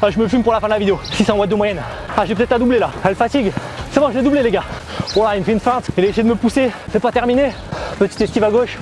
Ah, je me fume pour la fin de la vidéo. 600 watts de moyenne. Ah, j'ai peut-être à doubler là. Elle fatigue. C'est bon, j'ai doublé les gars. Voilà, il me fait une feinte. Il a essayé de me pousser. C'est pas terminé. Petite esquive à gauche.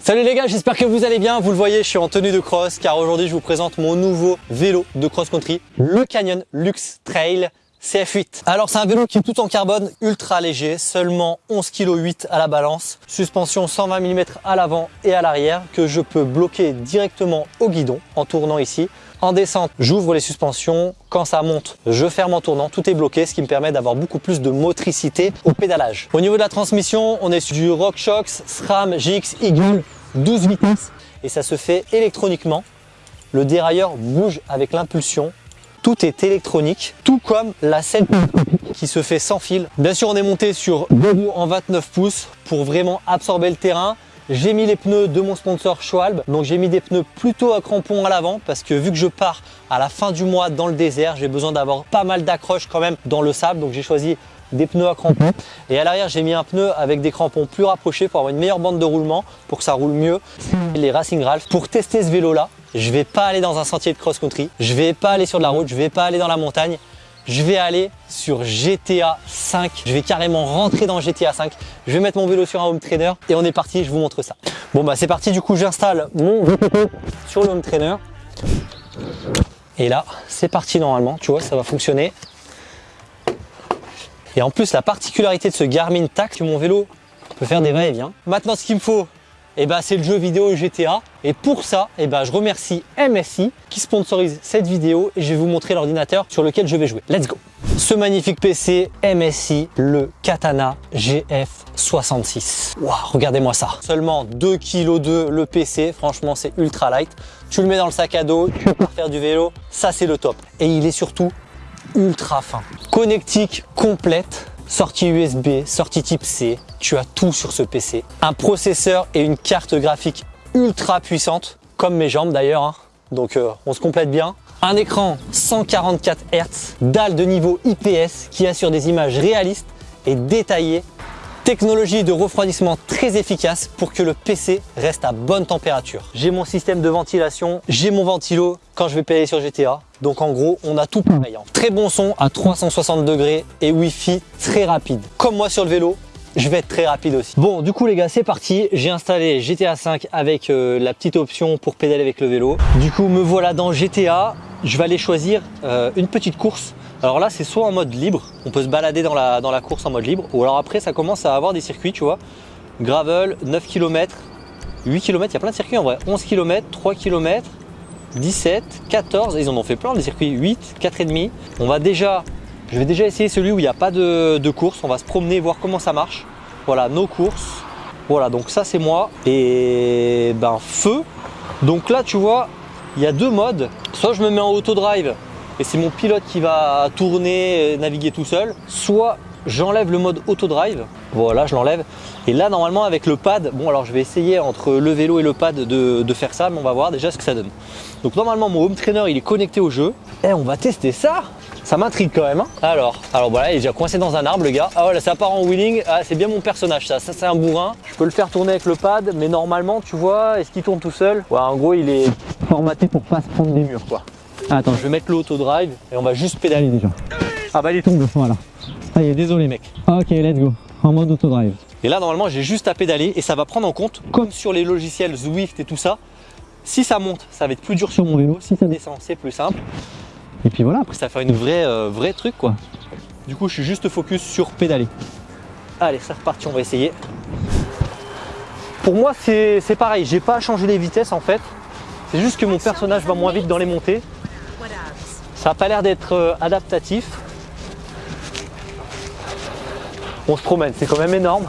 Salut les gars, j'espère que vous allez bien. Vous le voyez, je suis en tenue de cross car aujourd'hui je vous présente mon nouveau vélo de cross-country, le Canyon Lux Trail CF8. Alors c'est un vélo qui est tout en carbone, ultra léger, seulement 11 kg 8 à la balance, suspension 120 mm à l'avant et à l'arrière que je peux bloquer directement au guidon en tournant ici. En descente, j'ouvre les suspensions. Quand ça monte, je ferme en tournant. Tout est bloqué, ce qui me permet d'avoir beaucoup plus de motricité au pédalage. Au niveau de la transmission, on est sur du RockShox SRAM GX Eagle 12 vitesses et ça se fait électroniquement. Le dérailleur bouge avec l'impulsion. Tout est électronique, tout comme la selle qui se fait sans fil. Bien sûr, on est monté sur deux roues en 29 pouces pour vraiment absorber le terrain. J'ai mis les pneus de mon sponsor Schwalbe, donc j'ai mis des pneus plutôt à crampons à l'avant parce que vu que je pars à la fin du mois dans le désert, j'ai besoin d'avoir pas mal d'accroches quand même dans le sable, donc j'ai choisi des pneus à crampons. Et à l'arrière, j'ai mis un pneu avec des crampons plus rapprochés pour avoir une meilleure bande de roulement, pour que ça roule mieux. Les Racing Ralph. Pour tester ce vélo-là, je vais pas aller dans un sentier de cross-country, je vais pas aller sur de la route, je vais pas aller dans la montagne, je vais aller sur GTA 5. Je vais carrément rentrer dans GTA 5. Je vais mettre mon vélo sur un home trainer et on est parti, je vous montre ça. Bon bah c'est parti, du coup j'installe mon VTT sur le home trainer. Et là, c'est parti normalement, tu vois, ça va fonctionner. Et en plus, la particularité de ce Garmin Tac, mon vélo peut faire des va-et-vient. Maintenant, ce qu'il me faut, eh ben, c'est le jeu vidéo GTA. Et pour ça, eh ben, je remercie MSI qui sponsorise cette vidéo et je vais vous montrer l'ordinateur sur lequel je vais jouer. Let's go Ce magnifique PC MSI, le Katana GF66. Waouh, regardez-moi ça. Seulement 2 kg le PC, franchement c'est ultra light. Tu le mets dans le sac à dos, tu peux faire du vélo, ça c'est le top. Et il est surtout ultra fin. Connectique complète sortie USB, sortie type C, tu as tout sur ce PC. Un processeur et une carte graphique ultra puissante, comme mes jambes d'ailleurs, hein. donc euh, on se complète bien. Un écran 144 Hz, dalle de niveau IPS qui assure des images réalistes et détaillées Technologie de refroidissement très efficace pour que le PC reste à bonne température. J'ai mon système de ventilation, j'ai mon ventilo quand je vais payer sur GTA. Donc en gros, on a tout pareil. Hein. Très bon son à 360 degrés et Wi-Fi très rapide. Comme moi sur le vélo, je vais être très rapide aussi. Bon, du coup les gars, c'est parti. J'ai installé GTA 5 avec euh, la petite option pour pédaler avec le vélo. Du coup, me voilà dans GTA. Je vais aller choisir euh, une petite course alors là, c'est soit en mode libre, on peut se balader dans la, course en mode libre, ou alors après, ça commence à avoir des circuits, tu vois. Gravel, 9 km, 8 km, il y a plein de circuits en vrai. 11 km, 3 km, 17, 14, ils en ont fait plein des circuits, 8, 4,5. On va déjà, je vais déjà essayer celui où il n'y a pas de, de course, on va se promener, voir comment ça marche. Voilà, nos courses. Voilà, donc ça c'est moi. Et ben feu. Donc là, tu vois, il y a deux modes. Soit je me mets en auto-drive et c'est mon pilote qui va tourner, naviguer tout seul. Soit j'enlève le mode auto-drive, voilà je l'enlève. Et là normalement avec le pad, bon alors je vais essayer entre le vélo et le pad de, faire ça, mais on va voir déjà ce que ça donne. Donc normalement mon home trainer il est connecté au jeu. Et eh, on va tester ça ça m'intrigue quand même. Hein. alors, alors voilà, il est déjà coincé dans un arbre le gars. Ah voilà, ça part en wheeling. Ah, c'est bien mon personnage ça. Ça c'est un bourrin. Je peux le faire tourner avec le pad, mais normalement, tu vois, est-ce qu'il tourne tout seul? Ouais, en gros, il est formaté pour pas se prendre des murs quoi. Attends, je vais mettre l'auto-drive et on va juste pédaler déjà. Ah bah il est tombé, voilà. Ah, est, désolé mec. Ok, let's go. En mode auto-drive. Et là, normalement, j'ai juste à pédaler et ça va prendre en compte, comme sur les logiciels Zwift et tout ça, si ça monte, ça va être plus dur sur mon vélo. Si ça descend, c'est plus simple. Et puis voilà, après ça va faire une vraie, euh, vraie truc quoi. Du coup, je suis juste focus sur pédaler. Allez, c'est reparti, on va essayer. Pour moi, c'est pareil, j'ai pas changé les vitesses en fait. C'est juste que mon personnage va moins vite dans les montées. Ça n'a pas l'air d'être euh, adaptatif. On se promène, c'est quand même énorme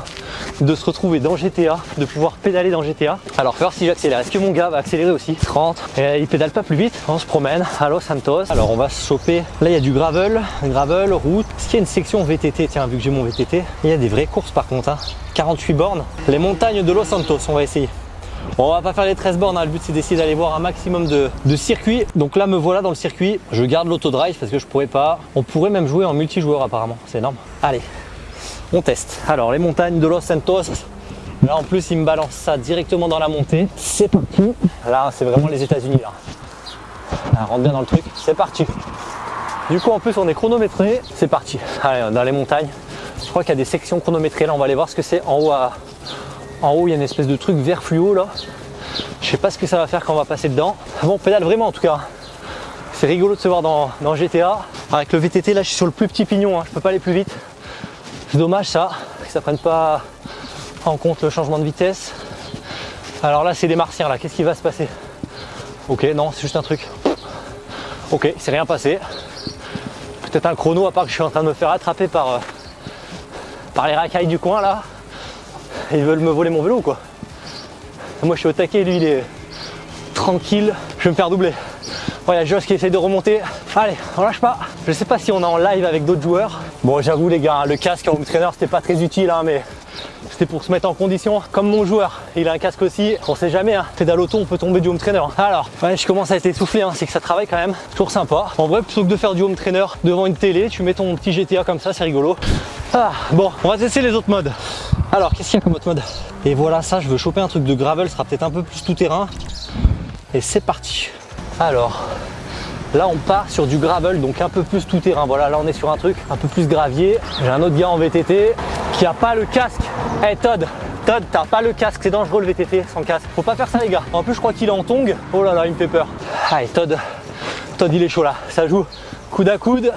de se retrouver dans GTA, de pouvoir pédaler dans GTA. Alors, voir si j'accélère. Est-ce que mon gars va accélérer aussi? 30. Et il pédale pas plus vite. On se promène à Los Santos. Alors, on va se choper. Là, il y a du gravel, gravel, route. Est-ce qu'il y a une section VTT Tiens, vu que j'ai mon VTT, il y a des vraies courses par contre. 48 hein. bornes. Les montagnes de Los Santos, on va essayer. On va pas faire les 13 bornes, hein. le but c'est d'essayer d'aller voir un maximum de, circuits. Donc là me voilà dans le circuit, je garde l'autodrive parce que je pourrais pas. On pourrait même jouer en multijoueur apparemment, c'est énorme. Allez, on teste. Alors les montagnes de Los Santos, là en plus il me balance ça directement dans la montée. C'est parti. Là c'est vraiment les états unis là. Ah, rentre bien dans le truc, c'est parti. Du coup, en plus, on est chronométré. C'est parti. Allez, dans les montagnes. Je crois qu'il y a des sections chronométrées. Là, on va aller voir ce que c'est. En haut, à... en haut, il y a une espèce de truc vert fluo là. Je sais pas ce que ça va faire quand on va passer dedans. Bon, on pédale vraiment en tout cas. C'est rigolo de se voir dans, GTA. Avec le VTT, là, je suis sur le plus petit pignon. Hein. Je peux pas aller plus vite. C'est dommage ça, que ça prenne pas en compte le changement de vitesse. Alors là, c'est des martiens là. Qu'est-ce qui va se passer? Ok, non, c'est juste un truc. Ok, c'est rien passé. Peut-être un chrono à part que je suis en train de me faire attraper par, euh, par les racailles du coin là. Ils veulent me voler mon vélo quoi. Moi je suis au taquet, lui il est tranquille. Je vais me faire doubler. Voilà, a Joss qui essaye de remonter. Allez, on lâche pas. Je sais pas si on est en live avec d'autres joueurs. Bon, j'avoue les gars, le casque en home trainer c'était pas très utile, hein, mais c'était pour se mettre en condition. Comme mon joueur, il a un casque aussi. On sait jamais, hein. pédale auto, on peut tomber du home trainer. Alors, ouais, je commence à être essoufflé, hein. c'est que ça travaille quand même. Toujours sympa. En vrai, plutôt que de faire du home trainer devant une télé, tu mets ton petit GTA comme ça, c'est rigolo. Ah, bon, on va tester les autres modes. Alors, qu'est-ce qu'il y a comme autre mode? Et voilà, ça, je veux choper un truc de gravel, sera peut-être un peu plus tout terrain. Et c'est parti. Alors, là on part sur du gravel, donc un peu plus tout terrain. Voilà, là on est sur un truc un peu plus gravier. J'ai un autre gars en VTT qui a pas le casque. Eh hey, Todd, Todd, t'as pas le casque, c'est dangereux le VTT sans casque. Faut pas faire ça les gars. En plus je crois qu'il est en tong. Oh là là, il me fait peur. Allez Todd, Todd il est chaud là. Ça joue coude à coude.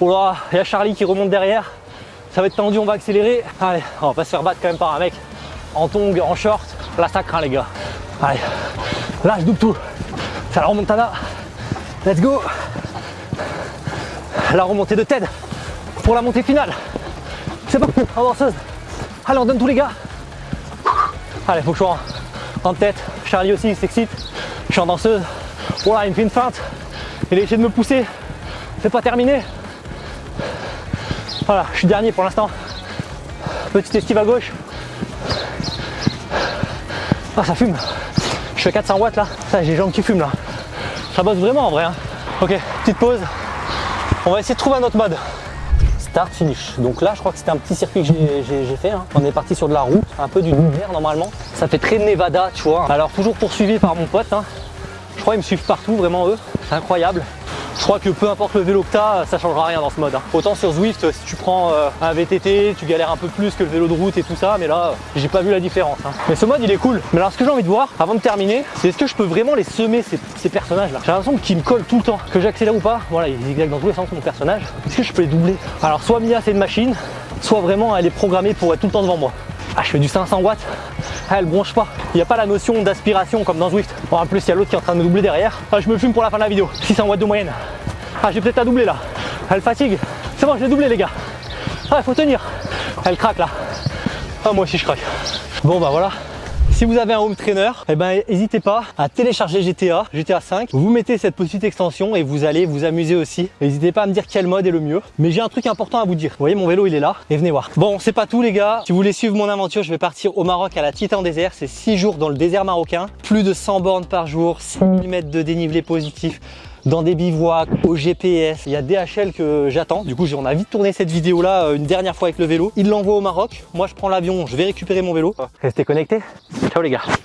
Oh là, il y a Charlie qui remonte derrière. Ça va être tendu, on va accélérer. Allez, on va se faire battre quand même par un mec en tong, en short. Là ça craint les gars. Allez, là je double tout. C'est la remontada. Let's go. La remontée de Ted pour la montée finale. C'est parti, avanceuse. Allez, on donne tous les gars. Allez, faut que je sois en, en tête. Charlie aussi, il s'excite. Je suis en danseuse. Voilà, il me fait une feinte. Il a essayé de me pousser. C'est pas terminé. Voilà, je suis dernier pour l'instant. Petite esquive à gauche. Ah, ça fume. Je suis à 400 watts là. Ça, j'ai les jambes qui fument là. Ça bosse vraiment en vrai. Hein. Ok, petite pause. On va essayer de trouver un autre mode. Start, finish. Donc là, je crois que c'était un petit circuit que j'ai fait. Hein. On est parti sur de la route, un peu du hiver normalement. Ça fait très Nevada, tu vois. Alors toujours poursuivi par mon pote. Hein. Je crois qu'ils me suivent partout, vraiment eux. C'est incroyable. Je crois que peu importe le vélo que tu as, ça changera rien dans ce mode. Hein. Autant sur Zwift, si tu prends euh, un VTT, tu galères un peu plus que le vélo de route et tout ça, mais là, j'ai pas vu la différence. Hein. Mais ce mode, il est cool. Mais alors, ce que j'ai envie de voir, avant de terminer, c'est est-ce que je peux vraiment les semer, ces, personnages-là? J'ai l'impression qu'ils me collent tout le temps. Que j'accélère ou pas, voilà, ils zigzaguent dans tous les sens, mon personnage. Est-ce que je peux les doubler? Alors, soit Mia, c'est une machine, soit vraiment, elle est programmée pour être tout le temps devant moi. Ah, je fais du 500 watts. Ah, elle bronche pas. Il n'y a pas la notion d'aspiration comme dans Zwift. Bon, en plus, il y a l'autre qui est en train de doubler derrière. Ah, je me fume pour la fin de la vidéo. 600 watts de moyenne. Ah, j'ai peut-être à doubler là. Elle fatigue. C'est bon, je l'ai doublé, les gars. Ah, il faut tenir. Elle craque là. Ah, moi aussi, je craque. Bon, bah voilà. Si vous avez un home trainer, eh ben, n'hésitez pas à télécharger GTA, GTA 5. Vous mettez cette petite extension et vous allez vous amuser aussi. N'hésitez pas à me dire quel mode est le mieux. Mais j'ai un truc important à vous dire. Vous voyez, mon vélo, il est là. Et venez voir. Bon, c'est pas tout, les gars. Si vous voulez suivre mon aventure, je vais partir au Maroc à la Titan Désert. C'est 6 jours dans le désert marocain. Plus de 100 bornes par jour, 6000 mètres de dénivelé positif dans des bivouacs, au GPS. Il y a DHL que j'attends. Du coup, on a vite tourné cette vidéo là une dernière fois avec le vélo. Il l'envoie au Maroc. Moi, je prends l'avion, je vais récupérer mon vélo. Restez connectés. Ciao les gars.